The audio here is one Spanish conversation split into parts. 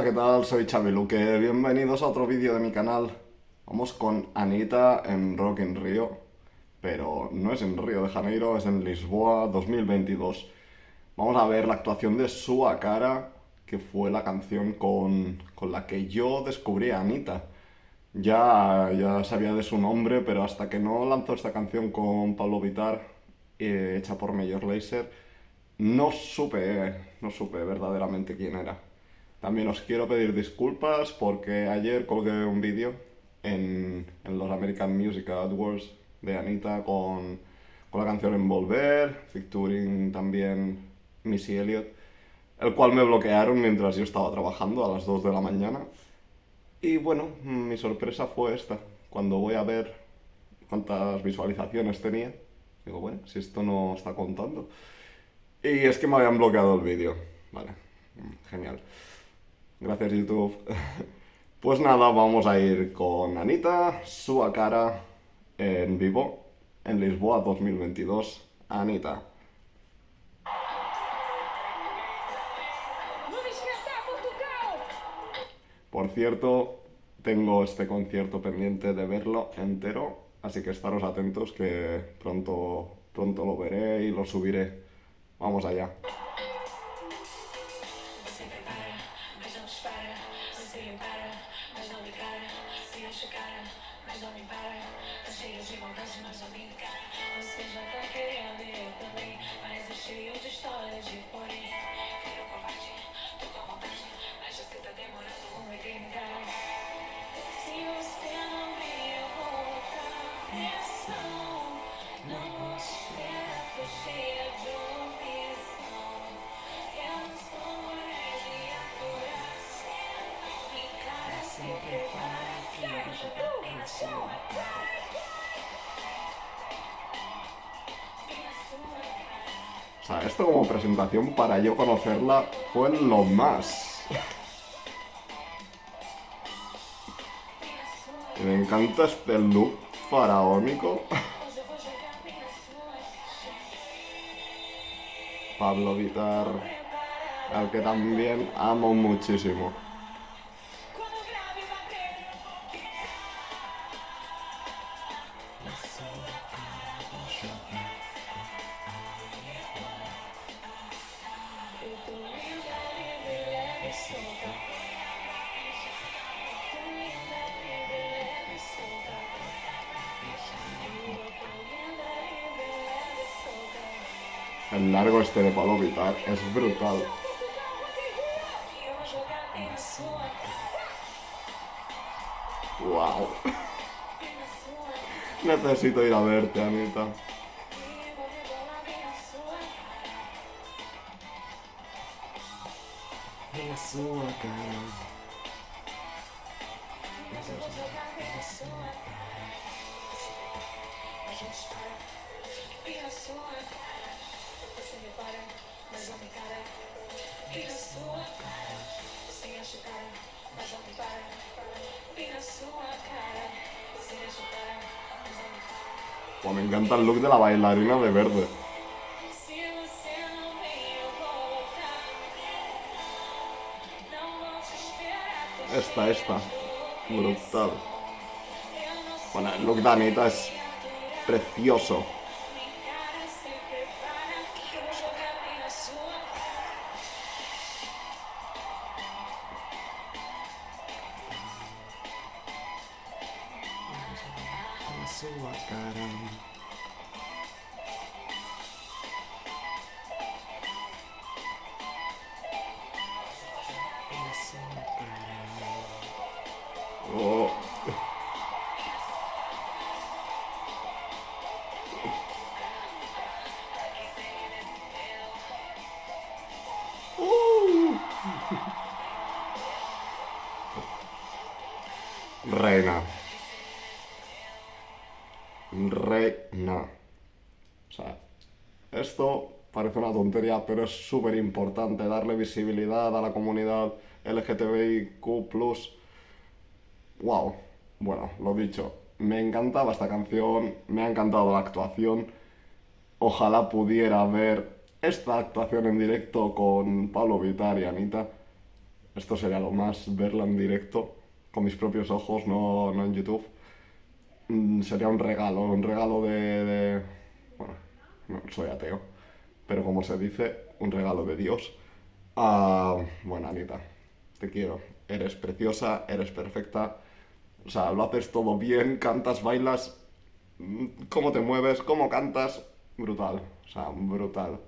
Hola, ¿qué tal? Soy Xavi. Bienvenidos a otro vídeo de mi canal. Vamos con Anita en Rock in Rio, pero no es en Río de Janeiro, es en Lisboa 2022. Vamos a ver la actuación de Sua Cara, que fue la canción con, con la que yo descubrí a Anita. Ya, ya sabía de su nombre, pero hasta que no lanzó esta canción con Pablo Vitar, eh, hecha por Major Lazer, no supe, no supe verdaderamente quién era. También os quiero pedir disculpas porque ayer colgué un vídeo en, en, los American Music Awards de Anita con, con la canción Envolver, featuring también Missy Elliott, el cual me bloquearon mientras yo estaba trabajando a las 2 de la mañana. Y bueno, mi sorpresa fue esta. Cuando voy a ver cuántas visualizaciones tenía, digo, bueno, si esto no está contando. Y es que me habían bloqueado el vídeo. Vale, genial. Gracias YouTube. Pues nada, vamos a ir con Anita, su cara en vivo, en Lisboa 2022. Anita. Por cierto, tengo este concierto pendiente de verlo entero, así que estaros atentos que pronto, pronto lo veré y lo subiré. Vamos allá. mas não me para. Tá cheio de vontade, mas não me. Você já tá querendo e eu também. Mas é cheio de história de porém. O sea, esto como presentación para yo conocerla fue lo más. Me encanta este look faraónico. Pablo Vitar, al que también amo muchísimo. El largo este de Pablo Vitar es brutal. Wow. Necesito ir a verte, Anita. Oh, me encanta el look de la bailarina de verde. Esta, esta. Brutal. Bueno, el look de Anita es precioso. sua cara. Oh. Reina. Reina. O sea, esto parece una tontería, pero es súper importante darle visibilidad a la comunidad LGTBIQ+. Wow. Bueno, lo dicho, me encantaba esta canción, me ha encantado la actuación. Ojalá pudiera ver esta actuación en directo con Pablo Vitar y Anita. Esto sería lo más, verla en directo, con mis propios ojos, no, no en YouTube. Mm, sería un regalo, un regalo de. Bueno, no, soy ateo, pero como se dice, un regalo de Dios. Ah, bueno, Anita, te quiero. Eres preciosa, eres perfecta. O sea, lo haces todo bien, cantas, bailas, mm, cómo te mueves, cómo cantas, brutal. O sea, brutal.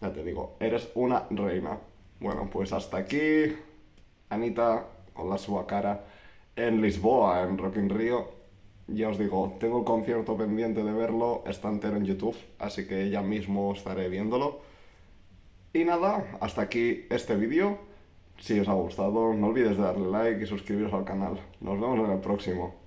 Ya te digo, eres una reina. Bueno, pues hasta aquí, Anita, con la sua cara, en Lisboa, en Rock in Rio. Ya os digo, tengo el concierto pendiente de verlo, está entero en YouTube, así que ya mismo estaré viéndolo. Y nada, hasta aquí este vídeo. Si os ha gustado, no olvides de darle like y suscribiros al canal. Nos vemos en el próximo.